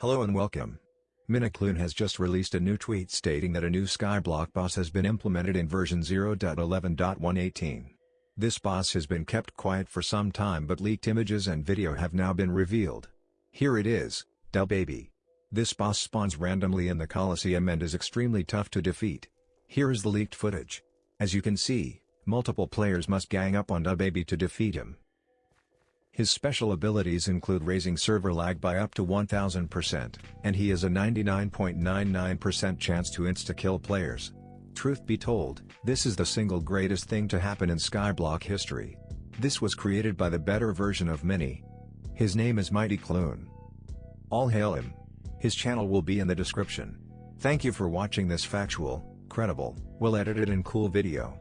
Hello and welcome. Minikloon has just released a new tweet stating that a new Skyblock boss has been implemented in version 0.11.118. This boss has been kept quiet for some time but leaked images and video have now been revealed. Here it is, Del Baby. This boss spawns randomly in the Colosseum and is extremely tough to defeat. Here is the leaked footage. As you can see, multiple players must gang up on Baby to defeat him. His special abilities include raising server lag by up to 1000%, and he has a 99.99% chance to insta-kill players. Truth be told, this is the single greatest thing to happen in Skyblock history. This was created by the better version of Mini. His name is Mighty Kloon. All hail him. His channel will be in the description. Thank you for watching this factual, credible, well edited and cool video.